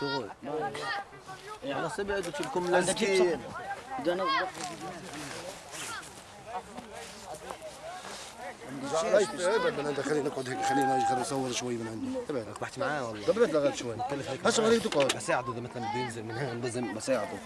شغل. شغل. صبي قلت لكم لازقين زعلت ابعد من عندك خلينا نقعد هيك خلينا خلينا نصور شوي من عندي. إيه، ابعد ربحت معاه والله. ابعد لغايه شوي. كلف هيك. هسه خليه تقعد بساعده إذا مثلا بينزل من هنا بساعده.